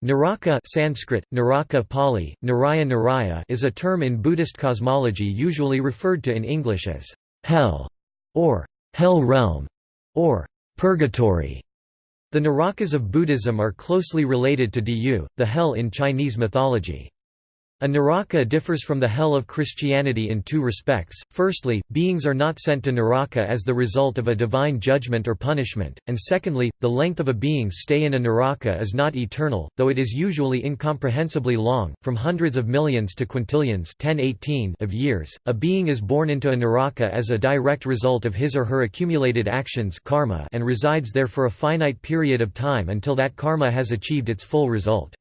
Naraka Sanskrit, Naraka Pali, Naraya Naraya is a term in Buddhist cosmology usually referred to in English as «hell» or «hell realm» or «purgatory». The Narakas of Buddhism are closely related to Diyu, the hell in Chinese mythology. A Naraka differs from the hell of Christianity in two respects, firstly, beings are not sent to Naraka as the result of a divine judgment or punishment, and secondly, the length of a being's stay in a Naraka is not eternal, though it is usually incomprehensibly long, from hundreds of millions to quintillions of years. A being is born into a Naraka as a direct result of his or her accumulated actions karma and resides there for a finite period of time until that karma has achieved its full result.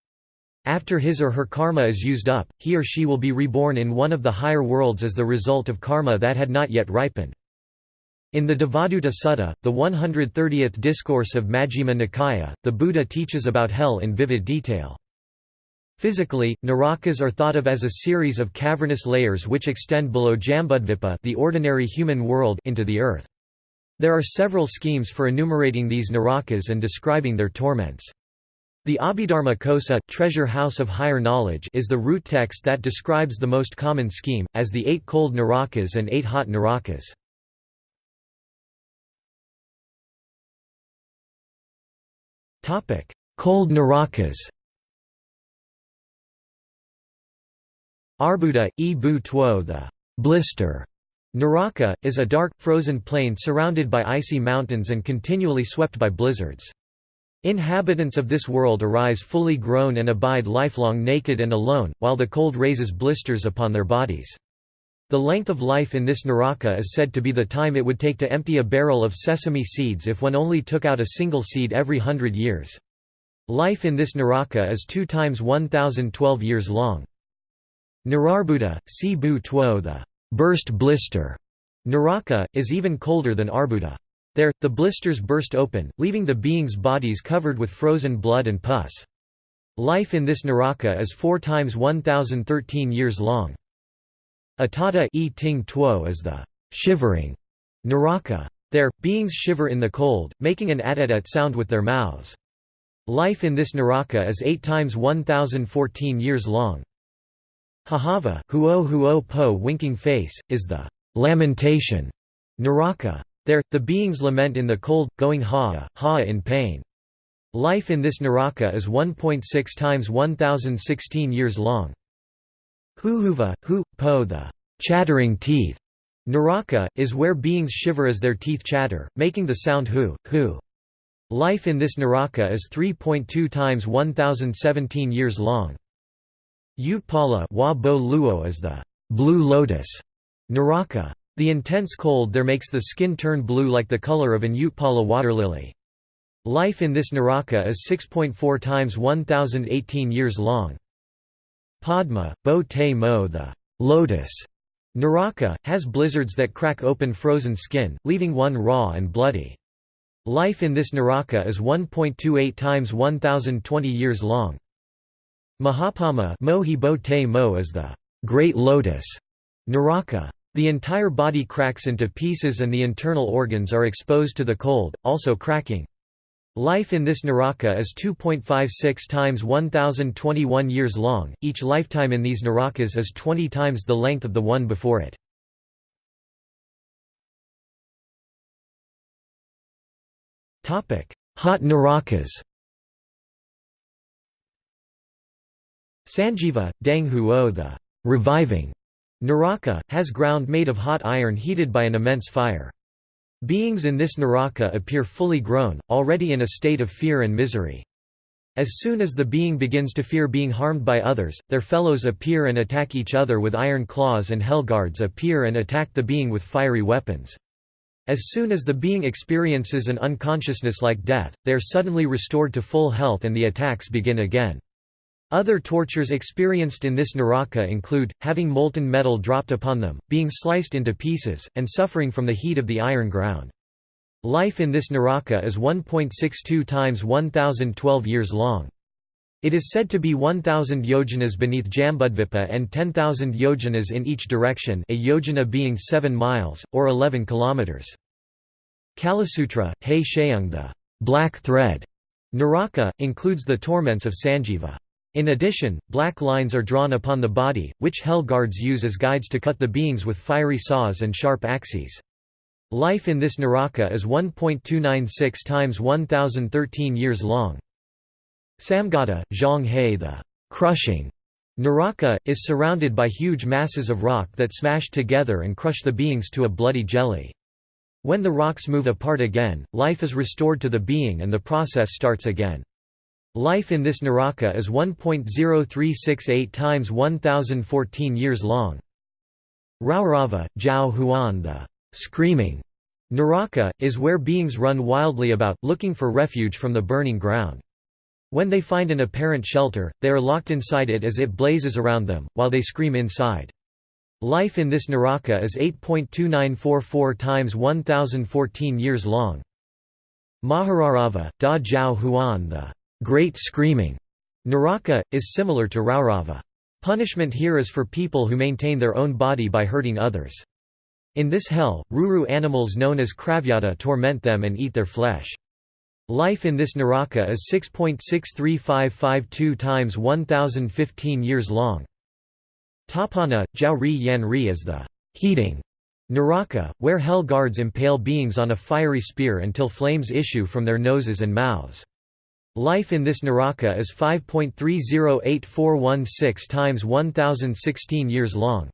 After his or her karma is used up, he or she will be reborn in one of the higher worlds as the result of karma that had not yet ripened. In the Devaduta Sutta, the 130th discourse of Majjhima Nikaya, the Buddha teaches about hell in vivid detail. Physically, narakas are thought of as a series of cavernous layers which extend below Jambudvipa the ordinary human world into the earth. There are several schemes for enumerating these narakas and describing their torments. The Abhidharma Kosa treasure house of higher knowledge is the root text that describes the most common scheme, as the eight cold narakas and eight hot narakas. cold narakas Arbuda, e bu tuo the blister Naraka, is a dark, frozen plain surrounded by icy mountains and continually swept by blizzards. Inhabitants of this world arise fully grown and abide lifelong naked and alone, while the cold raises blisters upon their bodies. The length of life in this Naraka is said to be the time it would take to empty a barrel of sesame seeds if one only took out a single seed every hundred years. Life in this Naraka is two times 1012 years long. Nirarbuda, si bu tuo the burst blister, Naraka, is even colder than Arbuda. There, the blisters burst open, leaving the beings' bodies covered with frozen blood and pus. Life in this Naraka is 4 times 1013 years long. Atata e ting tuo is the shivering Naraka. There, beings shiver in the cold, making an atatat sound with their mouths. Life in this Naraka is 8 times 1014 years long. Hahava, huo huo po winking face, is the lamentation Naraka. There, the beings lament in the cold, going ha, ha in pain. Life in this Naraka is 1.6 times 1016 years long. Huhuva, hu, po the chattering teeth. Naraka, is where beings shiver as their teeth chatter, making the sound hu, hu. Life in this Naraka is 3.2 times 1017 years long. Utpala wa bo luo is the blue lotus. Naraka. The intense cold there makes the skin turn blue like the color of an Utpala water lily. Life in this Naraka is 6.4 times 1018 years long. Padma, Bo Te Mo the lotus Naraka, has blizzards that crack open frozen skin, leaving one raw and bloody. Life in this Naraka is 1.28 times 1020 years long. Mahapadma Mohi Bo Te Mo is the great lotus Naraka. The entire body cracks into pieces and the internal organs are exposed to the cold, also cracking. Life in this Naraka is 2.56 times 1021 years long, each lifetime in these Narakas is 20 times the length of the one before it. Hot Narakas Sanjiva, Dang Huo the reviving Naraka, has ground made of hot iron heated by an immense fire. Beings in this Naraka appear fully grown, already in a state of fear and misery. As soon as the being begins to fear being harmed by others, their fellows appear and attack each other with iron claws and hellguards appear and attack the being with fiery weapons. As soon as the being experiences an unconsciousness like death, they are suddenly restored to full health and the attacks begin again. Other tortures experienced in this Naraka include, having molten metal dropped upon them, being sliced into pieces, and suffering from the heat of the iron ground. Life in this Naraka is 1.62 times 1012 years long. It is said to be 1,000 yojanas beneath Jambudvipa and 10,000 yojanas in each direction a yojana being 7 miles, or 11 kilometers. Kalasutra, He Sheung the black thread, Naraka, includes the torments of Sanjiva. In addition, black lines are drawn upon the body, which hell guards use as guides to cut the beings with fiery saws and sharp axes. Life in this Naraka is 1.296 times 1013 years long. Samgata, Zhang He the crushing Naraka, is surrounded by huge masses of rock that smash together and crush the beings to a bloody jelly. When the rocks move apart again, life is restored to the being and the process starts again. Life in this Naraka is 1.0368 times 1014 years long. Raurava, Zhao Huan the screaming Naraka, is where beings run wildly about, looking for refuge from the burning ground. When they find an apparent shelter, they are locked inside it as it blazes around them, while they scream inside. Life in this Naraka is 8.2944 times 1014 years long. Maharaurava, Da Zhao Huan the Great Screaming Naraka, is similar to Raurava. Punishment here is for people who maintain their own body by hurting others. In this hell, Ruru animals known as Kravyada torment them and eat their flesh. Life in this Naraka is 6.63552 times 1015 years long. Tapana, Jiao Ri Yan Ri is the heating Naraka, where hell guards impale beings on a fiery spear until flames issue from their noses and mouths. Life in this Naraka is 5.308416 times 1016 years long.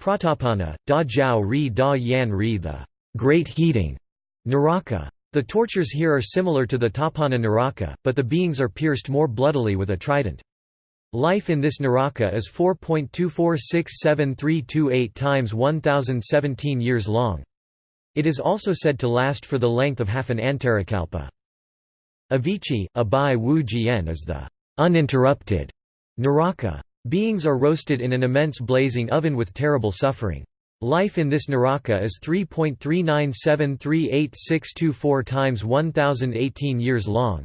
Pratapana, Da Jiao Ri Da Yan Ri the Great Heating Naraka. The tortures here are similar to the Tapana Naraka, but the beings are pierced more bloodily with a trident. Life in this Naraka is 4.246738 times 1017 years long. It is also said to last for the length of half an antarakalpa. Avici, Abai Wu Jian is the uninterrupted Naraka. Beings are roasted in an immense blazing oven with terrible suffering. Life in this Naraka is 3.3973864 times 1018 years long.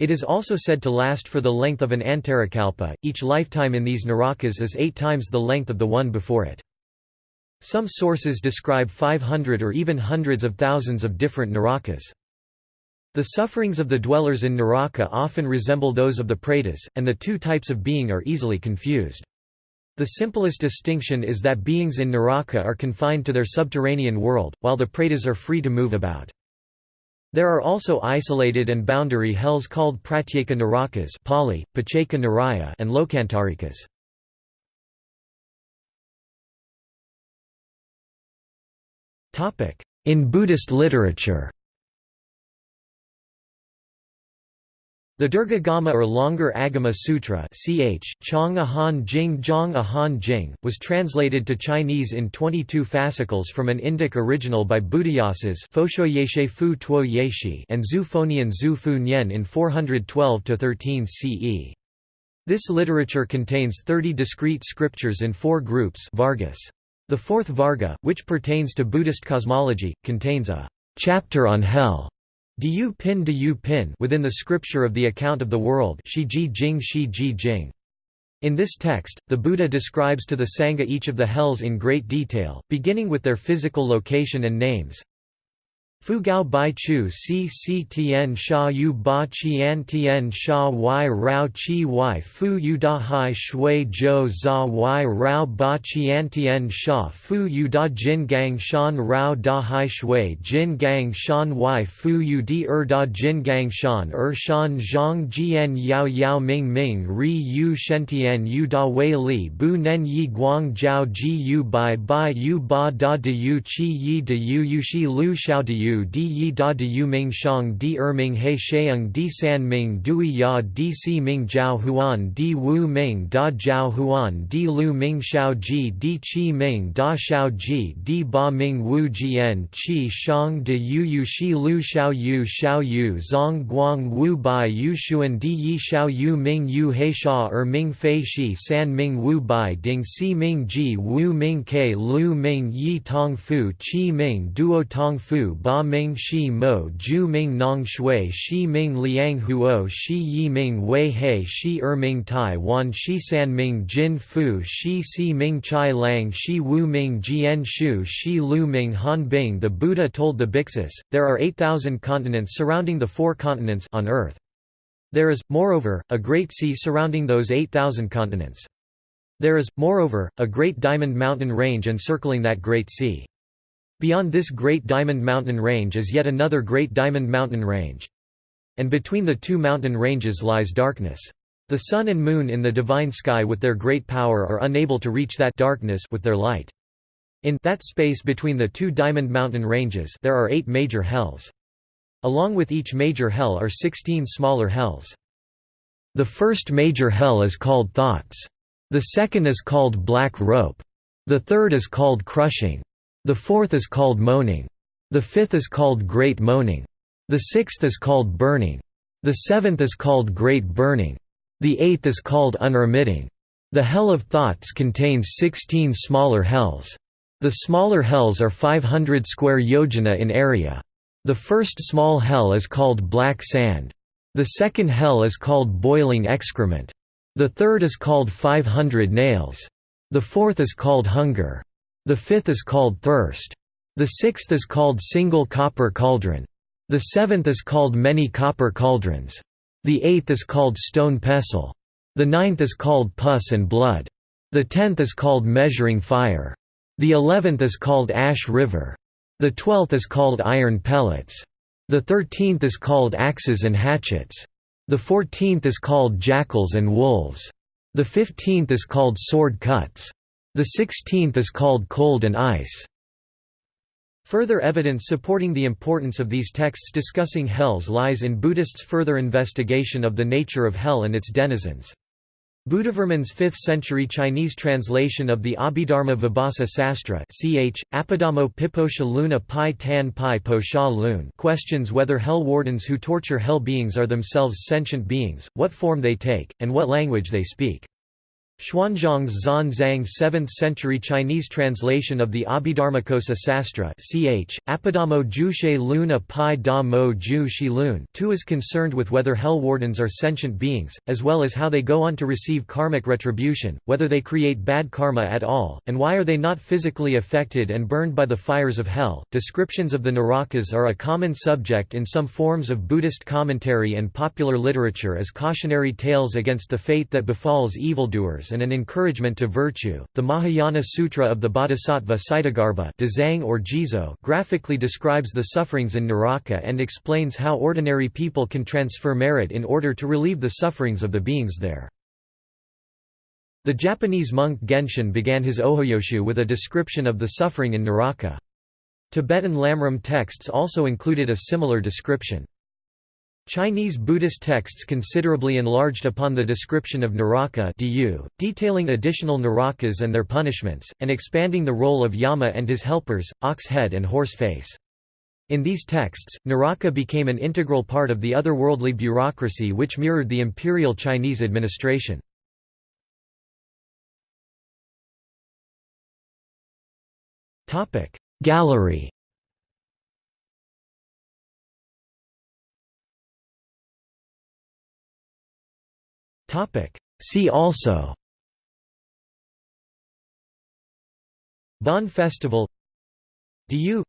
It is also said to last for the length of an antarakalpa. Each lifetime in these Narakas is eight times the length of the one before it. Some sources describe 500 or even hundreds of thousands of different Narakas. The sufferings of the dwellers in Naraka often resemble those of the Pretas, and the two types of being are easily confused. The simplest distinction is that beings in Naraka are confined to their subterranean world, while the Pretas are free to move about. There are also isolated and boundary hells called Pratyeka Narakas Pali, Pacheka Naraya and Lokantarikas. In Buddhist literature The Dirghagama or longer Agama Sutra ch. Chong Ahan Jing Zhang Ahan Jing, was translated to Chinese in 22 fascicles from an Indic original by Buddhayasas and Zhu Fonian Zhu Fu Nian in 412–13 CE. This literature contains 30 discrete scriptures in four groups Vargas. The fourth Varga, which pertains to Buddhist cosmology, contains a chapter on hell Du Pin Du Pin within the scripture of the account of the world Shi Ji Jing Shi Ji Jing. In this text, the Buddha describes to the Sangha each of the hells in great detail, beginning with their physical location and names, Fu Gao Bai Chu Si Si Tian Sha Yu Ba Qian Tian Sha Y Rao Qi Y Fu Yu Da Hai Shui Zhou Za Y Rao Ba Qian Tian Sha Fu Yu Da Jin Gang Shan Rao Da Hai Shui Jin Gang Shan Y Fu Yu Di Er Da Jin Gang Shan Er Shan Zhang Jian Yao Yao Ming Ming Ri Yu Shentian Yu Da Wei Li Bu Nen Yi Guang Jiao Ji Yu Bai Bai Yu Ba Da De Yu Qi Yi De Yu Yu Shi Lu Xiao De Yu yu di yi da de yu ming shang di er ming he sheung di san ming dui ya di si ming jiao huan di wu ming da jiao huan di lu ming xiao ji di qi ming da xiao ji di ba ming wu jian qi shang de yu yu shi lu xiao yu xiao yu zong guang wu bai yu xuan di yi xiao yu ming yu he sha er ming fei shi san ming wu bai ding si ming ji wu ming ke lu ming yi tong fu qi ming duo tong fu ba ming shi mo ju ming nong shui shi ming liang huo shi yi ming wei he shi er ming tai wan shi san ming jin fu shi si ming chai lang shi wu ming jian shu shi lu ming han bing The Buddha told the Bhiksus, there are 8,000 continents surrounding the four continents on earth. There is, moreover, a great sea surrounding those 8,000 continents. There is, moreover, a great diamond mountain range encircling that great sea. Beyond this great diamond mountain range is yet another great diamond mountain range. And between the two mountain ranges lies darkness. The sun and moon in the divine sky with their great power are unable to reach that darkness with their light. In that space between the two diamond mountain ranges there are eight major hells. Along with each major hell are 16 smaller hells. The first major hell is called thoughts. The second is called black rope. The third is called crushing. The fourth is called moaning. The fifth is called great moaning. The sixth is called burning. The seventh is called great burning. The eighth is called unremitting. The hell of thoughts contains 16 smaller hells. The smaller hells are 500 square yojana in area. The first small hell is called black sand. The second hell is called boiling excrement. The third is called 500 nails. The fourth is called hunger. The fifth is called thirst. The sixth is called single copper cauldron. The seventh is called many copper cauldrons. The eighth is called stone pestle. The ninth is called pus and blood. The tenth is called measuring fire. The eleventh is called ash river. The twelfth is called iron pellets. The thirteenth is called axes and hatchets. The fourteenth is called jackals and wolves. The fifteenth is called sword cuts. The sixteenth is called cold and ice. Further evidence supporting the importance of these texts discussing hells lies in Buddhists' further investigation of the nature of hell and its denizens. Buddhavarman's 5th-century Chinese translation of the Abhidharma Vibhasa Sastra ch. Apadamo Luna Pai Tan Pai Lun questions whether hell wardens who torture hell beings are themselves sentient beings, what form they take, and what language they speak. Xuanzang's Zhan Zhang 7th-century Chinese translation of the Abhidharmakosa Sastra ch. Apadamo Jushe Luna Pai Da Mo Ju Shi Lun too is concerned with whether hell wardens are sentient beings, as well as how they go on to receive karmic retribution, whether they create bad karma at all, and why are they not physically affected and burned by the fires of hell. Descriptions of the Narakas are a common subject in some forms of Buddhist commentary and popular literature as cautionary tales against the fate that befalls evildoers and an encouragement to virtue. The Mahayana Sutra of the Bodhisattva Ksitigarbha or Jizo graphically describes the sufferings in Naraka and explains how ordinary people can transfer merit in order to relieve the sufferings of the beings there. The Japanese monk Genshin began his Ojoyoshu with a description of the suffering in Naraka. Tibetan Lamrim texts also included a similar description. Chinese Buddhist texts considerably enlarged upon the description of Naraka detailing additional Narakas and their punishments, and expanding the role of Yama and his helpers, ox head and horse face. In these texts, Naraka became an integral part of the otherworldly bureaucracy which mirrored the imperial Chinese administration. Gallery Topic. See also Bon Festival Diyu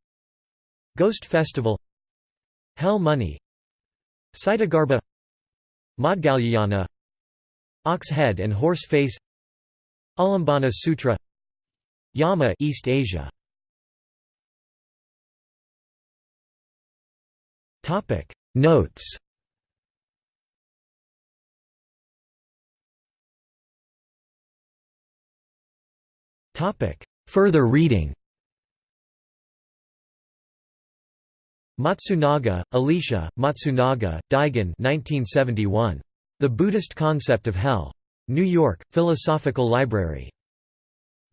Ghost Festival Hell Money Ksitigarbha Maudgalyayana Ox Head and Horse Face Ulambana Sutra Yama East Asia Topic Notes Further reading Matsunaga, Alicia, Matsunaga, Daigen 1971. The Buddhist Concept of Hell. New York, Philosophical Library.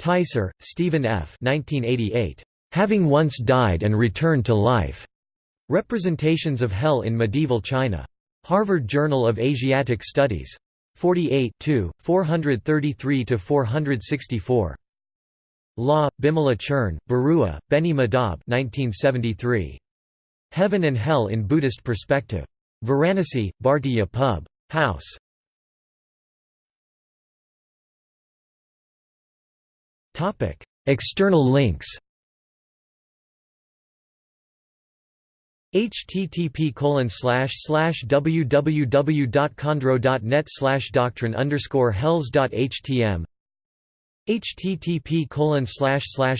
Teiser, Stephen F. 1988. Having Once Died and Returned to Life. Representations of Hell in Medieval China. Harvard Journal of Asiatic Studies. 48 433–464. Law, Bimala Churn, Barua, Beni Madhab 1973. Heaven and Hell in Buddhist Perspective. Varanasi, Bhartiya Pub. House. External links http www.chondro.net slash doctrine underscore hells.htm http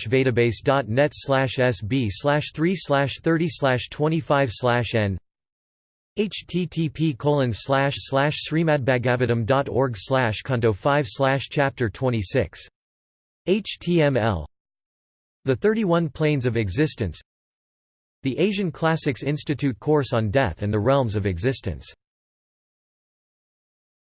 vedabase.net slash sb slash 3 slash 30 slash 25 slash n http colon slash slash srimadbhagavatam.org slash canto 5 slash chapter 26 html the 31 planes of existence the Asian Classics Institute course on Death and the Realms of Existence